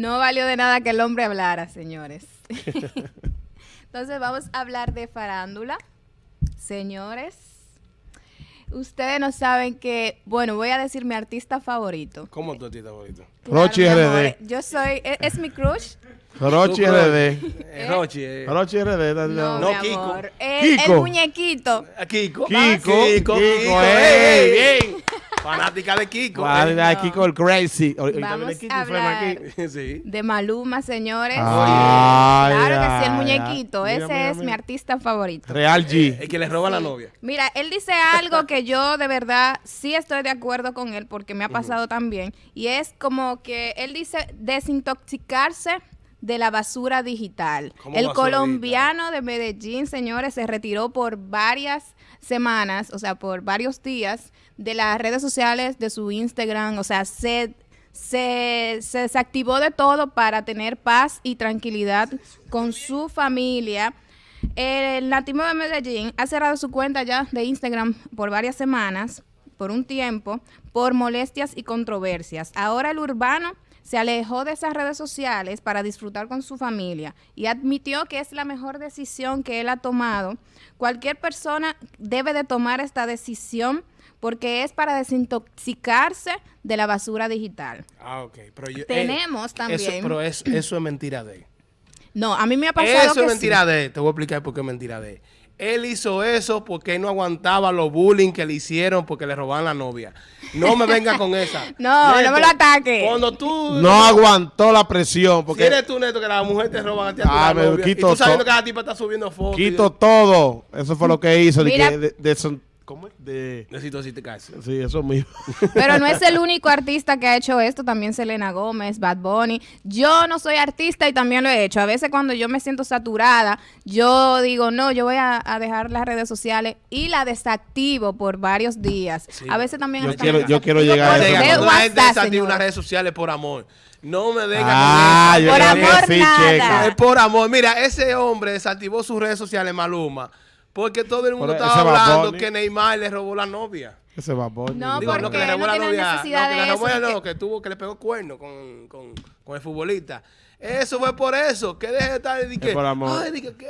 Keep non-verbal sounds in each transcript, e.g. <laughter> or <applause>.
No valió de nada que el hombre hablara, señores. <laughs> Entonces vamos a hablar de farándula. Señores, ustedes no saben que, bueno, voy a decir mi artista favorito. ¿Cómo tu artista favorito? Claro, Rochi RD. Yo soy, es, es mi crush. Rochi RD. Eh, Rochi, eh. Rochi RD. No, No, No, mi Kiko. amor. El, Kiko. el muñequito. A Kiko. Kiko, Kiko, Kiko, ey, ey. bien. Fanática de Kiko. Eh. de Kiko el Crazy. Ahorita Vamos a hablar. <laughs> sí. De Maluma, señores. Ay, claro que sí, el muñequito. Ese mira, es mira. mi artista favorito. Real G. El que le roba la novia. Mira, él dice algo que yo de verdad sí estoy de acuerdo con él porque me ha pasado también. Y es como que él dice desintoxicarse de la basura digital. ¿Cómo El basura colombiano de Medellín, señores, se retiró por varias semanas, o sea, por varios días de las redes sociales, de su Instagram, o sea, se, se, se desactivó de todo para tener paz y tranquilidad con su familia. El nativo de Medellín ha cerrado su cuenta ya de Instagram por varias semanas, por un tiempo, por molestias y controversias. Ahora el urbano se alejó de esas redes sociales para disfrutar con su familia y admitió que es la mejor decisión que él ha tomado. Cualquier persona debe de tomar esta decisión porque es para desintoxicarse de la basura digital. Ah, ok. Pero yo, Tenemos eh, también- Eso, pero es- eso es mentira de él. No, a mí me ha pasado Eso que es sí. mentira de él. Te voy a explicar por qué es mentira de él. Él hizo eso porque él no aguantaba los bullying que le hicieron porque le robaban la novia. No me venga con esa. <laughs> No, no me lo ataque. Cuando tú... No aguantó la presión Si porque eres tú, Neto, que la mujer te roban a ti a tu Ah, me novia, y quito tú sabiendo que la tipa está subiendo fotos. y- quito todo. Eso fue lo que hizo. de Mira. de, de son- ¿Cómo es? De, Necesito decirte sí, eso mismo. Pero no es el <laughs> único artista que ha hecho esto, también Selena Gómez, Bad Bunny. Yo no soy artista y también lo he hecho. A veces cuando yo me siento saturada, yo digo, no, yo voy a, a dejar las redes sociales y la desactivo por varios días. Sí. A veces también... Yo quiero- yo quiero llegar a eso. Cuando la gente desactiva unas redes sociales por amor. No me venga Ah, con yo eso. Por creo que amor, sí, nada. checa. Es por amor. Mira, ese hombre desactivó sus redes sociales, Maluma, porque todo el mundo estaba hablando Bunny. que Neymar le robó la novia. Ese va Bunny. No, Digo, ¿por no, que le robó No la tiene novia. necesidad no, que de le robó eso, no, porque- que tuvo, que le pegó cuerno con, con, con el futbolista. Eso fue por eso. Que deje de estar y que, por amor. ay, di que, ¿qué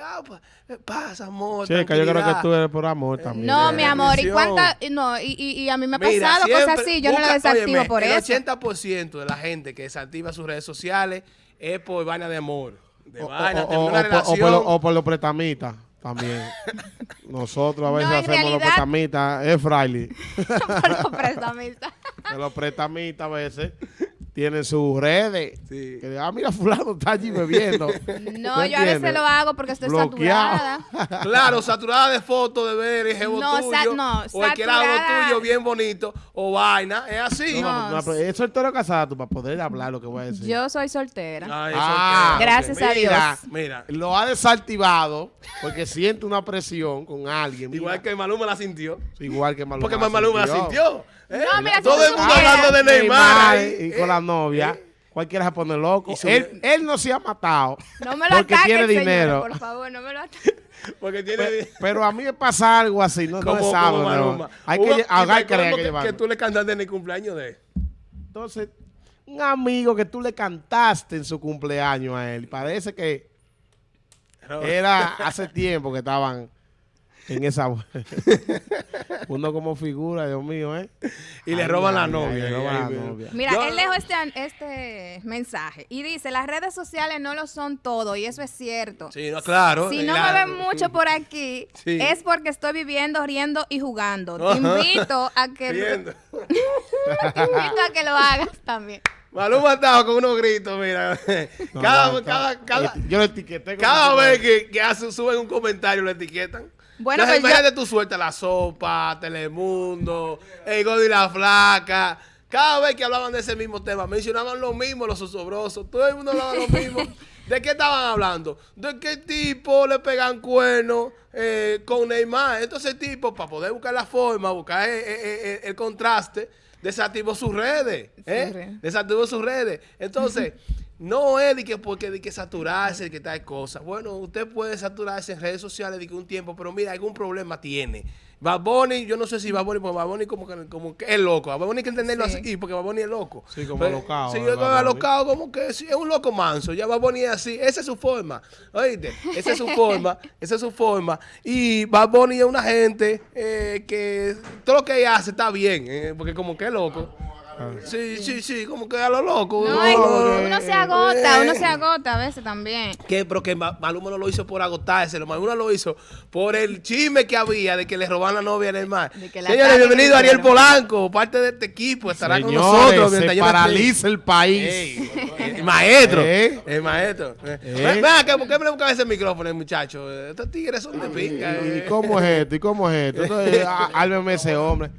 eh, pasa, amor? Checa, yo creo que tú eres por amor también. No, de mi amor, ¿y cuánta? No, y, y, y a mí me ha Mira, pasado siempre cosas así, yo no busca- la desactivo óyeme, por el eso. 80% de la gente que desactiva sus redes sociales es por vaina de amor. De O, vaina, o- de o- una o por- o por, lo- o por los pretamitas también. <laughs> Nosotros a veces No, hacemos los realidad- pretamitas. Es fraile. <laughs> por los prestamistas. <laughs> Los pretamitas a veces tienen sus redes. Sí. Que, ah, mira, fulano está allí bebiendo. <laughs> No, ¿Tú yo a veces lo hago porque estoy Bloqueado. saturada. <laughs> Claro, saturada de fotos de ver el jevo No, tuyo. sa- no, o el que era algo tuyo bien bonito. O vaina. Es así. No. No, pero es soltero casado tú para poder hablar lo que voy a decir. Yo soy soltera. Ay, Ah, que- Gracias a Mira, Dios. Mira. Lo ha desactivado porque siente una presión con alguien. Igual Mira, que Maluma la sintió. igual que Maluma. Porque Maluma la sintió. ¿eh? No, mira, Todo el mundo hablando de Neymar. y ¿eh? con la novia. Cualquiera se pone loco. Él, él no se ha matado. No me lo porque tiene dinero. por favor, no me lo ataquen. <laughs> Porque tiene... Pe- Pero a mí me pasa algo así, no, no es sábado. no. Hay Hubo- que hay que que, llevarlo. que tú le cantaste en el cumpleaños de él. Entonces, un amigo que tú le cantaste en su cumpleaños a él, parece que era <laughs> hace tiempo que estaban en esa... <laughs> Uno como figura, Dios mío, ¿eh? Y le Ay, roban la ay, novia. ay, roban la mira. novia. Mira, Yo- él dejó este, este mensaje y dice, las redes sociales no lo son todo y eso es cierto. Sí, no, claro. Si no la- me ven mucho por aquí, <laughs> Sí. es porque estoy viviendo, riendo y jugando. Te invito a que <laughs> te invito a que lo hagas también. Maluma estaba con unos gritos, mira. No, cada, no, cada, cada, Yo lo etiqueté. cada vez que, que hace, suben un comentario lo etiquetan. Bueno, Entonces, pues yo- imagínate tú la sopa, Telemundo, el Gordo y la Flaca. Cada vez que hablaban de ese mismo tema, mencionaban lo mismo los osobrosos. Todo el mundo hablaba lo <laughs> mismo. ¿De qué estaban hablando? De qué tipo le pegan cuernos eh, con Neymar. Entonces, el tipo, para poder buscar la forma, buscar eh, eh, eh, el contraste, desactivó sus redes. ¿eh? Desactivó sus redes. Entonces, no es de que porque de que saturarse, de que tal cosa. Bueno, usted puede saturarse en redes sociales de que un tiempo, pero mira, algún problema tiene. Bad Bunny, yo no sé si Bad Bunny, porque Bad Bunny como que, como que es loco. Bunny hay que entenderlo Sí. así, porque Bad Bunny es loco. Sí, como Pero- alocado, Sí, es Bad Bunny. alocado como que sí, es un loco manso. Ya Bad Bunny es así. Esa es su forma. Oíste, esa es su forma. <laughs> Esa es su forma. Y Bad Bunny es una gente eh, que todo lo que ella hace está bien, eh, porque como que es loco. Sí, sí, sí, como que a lo loco. No, uno se agota, uno Eh. se agota a veces también. Que, pero que Ma- Maluma no lo hizo por agotarse, lo Maluma lo hizo por el chisme que había de que le roban la novia en el mar. Señores, bienvenido Ariel. Polanco, parte de este equipo, estará con nosotros. se 31 paraliza el país. Ey, el maestro, ¿Eh? el maestro. ¿Eh? Ven acá, ¿por qué me le buscan ese micrófono, muchachos? Estos tigres son de pinga. ¿Y eh. cómo es esto? ¿Y cómo es esto? <laughs> Entonces, ese hombre.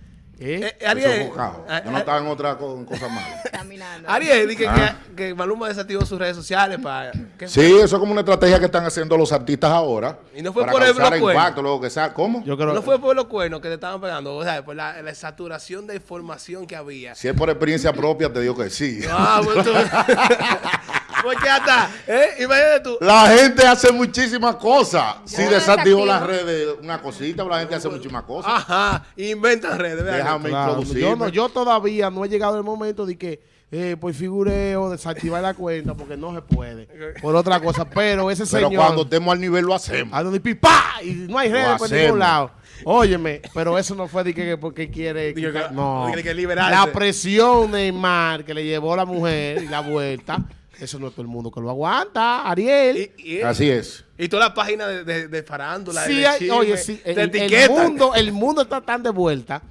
¿Eh? Eh, Ariel, es bocado. a- Yo no a- estaba en otra co- cosa mala. <laughs> Caminando. Ariel, dije Ah. que, que Maluma desactivó sus redes sociales para... ¿qué Sí, eso es como una estrategia que están haciendo los artistas ahora. Y no fue para por el causar bloqueo. impacto, luego que sea. ¿Cómo? Yo creo No fue por los cuernos que te estaban pegando, o sea, por la, la saturación de información que había. Si es por experiencia propia, te digo que sí. Ah, pues tú. <laughs> pues. <laughs> ¿Eh? Imagínate tú. La gente hace muchísimas cosas. Si desactivo. las redes, una cosita, la gente hace muchísimas cosas. Ajá. Inventan redes. Déjame Claro, introducirme. yo, no, yo todavía no he llegado el momento de que eh, por figureo desactivar la cuenta porque no se puede. Por otra cosa. Pero ese Pero señor. cuando estemos al nivel lo hacemos. a donde pipá y no hay redes por ningún lado. Óyeme, pero eso no fue de que porque quiere. Que- no. que liberarse. La presión Neymar que le llevó la mujer y la vuelta. Eso no es todo el mundo que lo aguanta, Ariel. Y, y, Así es. y todas las páginas de, de, de farándula. Sí, de hay- chisme, oye, sí, el, mundo, el mundo está tan de vuelta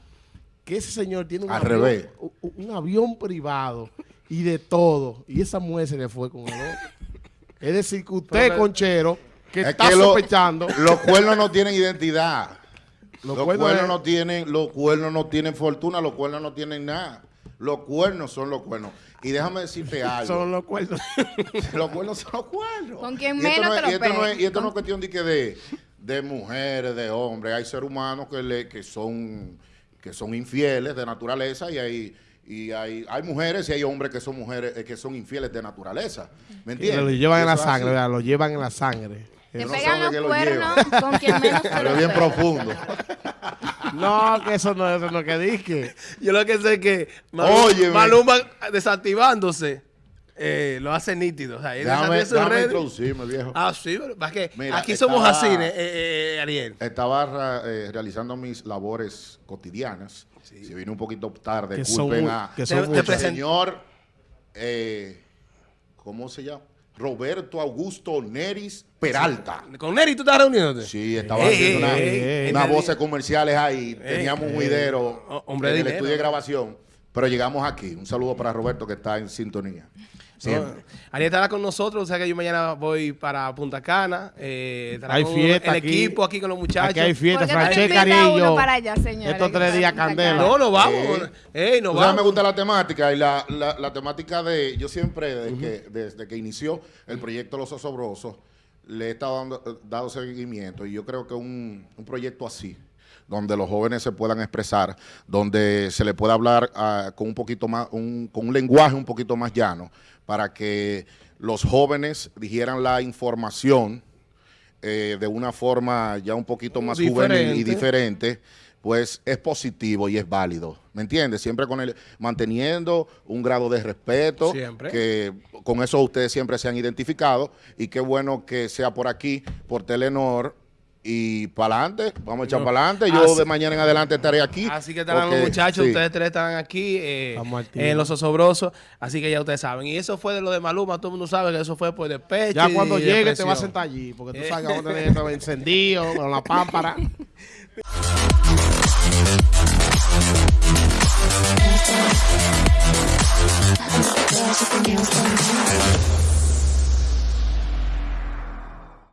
que ese señor tiene un, Al avión, revés. un, un avión privado y de todo. Y esa mujer se le fue con el otro. Es decir, que usted, Pero- conchero, que Es está que lo- sospechando. Los cuernos no tienen identidad. Los Los, cuernos cuernos es- no tienen, los cuernos no tienen fortuna, los cuernos no tienen nada. Los cuernos son los cuernos. Y déjame decirte <laughs> algo. Son los cuernos. <laughs> los cuernos son los cuernos. Con quien Y esto menos no te es- lo y esto no es-. Y esto no es cuestión de que de, de mujeres, de hombres. Hay seres humanos que, le, que son que son infieles de naturaleza y hay y hay, hay mujeres y hay hombres que son mujeres eh, que son infieles de naturaleza. ¿Me entiendes? Lo llevan en la sangre, ¿verdad? lo llevan en la sangre. Te no pegan los lo cuernos con quien menos <laughs> te Pero bien profundo. No, que eso no es no que dije. Yo lo que sé es que Maluma, Óyeme. Maluma desactivándose eh, lo hace nítido. O sea, él Déjame, sus introducirme, viejo. Ah, sí, pero es que Mira, aquí somos así, eh, eh, Ariel. Estaba eh, realizando mis labores cotidianas. Si vine un poquito tarde, Que son culpen mu- a que son Te- señor, eh, ¿cómo se llama? Roberto Augusto Neris Peralta. Con Neri tú estás reuniéndote. Sí, estaba Ey, haciendo ey, unas ey. voces comerciales ahí. Teníamos un juidero Oh, hombre en el dinero. estudio de grabación. Pero llegamos aquí. Un saludo para Roberto que está en sintonía. Siempre. No, Ariel estará con nosotros, o sea que yo mañana voy para Punta Cana. Eh, Hay fiesta el aquí. equipo aquí con los muchachos. Aquí hay fiesta, ¿Por qué no Francesca invita Ariel y uno yo. para allá, señores? Estos tres días candela. No, no vamos. Eh, Ey, no me gusta la temática y la, la- la temática de, yo siempre, desde, que, desde que inició el proyecto Los Osobrosos, le he estado dando, dado seguimiento y yo creo que un, un proyecto así, donde los jóvenes se puedan expresar, donde se le pueda hablar ah, con un poquito más, un- con un lenguaje un poquito más llano, para que los jóvenes dijeran la información eh, de una forma ya un poquito más juvenil y Diferente. diferente, pues es positivo y es válido. ¿Me entiendes? Siempre con el manteniendo un grado de respeto, Siempre. que con eso ustedes siempre se han identificado y qué bueno que sea por aquí, por Telenor y para adelante, vamos a echar No. para adelante. Yo Así- de mañana en adelante estaré aquí. Así que estarán los muchachos, sí. ustedes tres estarán aquí eh, en Los Osobrosos, así que ya ustedes saben. Y eso fue de lo de Maluma, todo el mundo sabe que eso fue por despecho Ya y cuando llegue te vas a sentar allí, porque tú Eh. sabes que vamos a tener esto encendido, <laughs> con la pámpara. <laughs>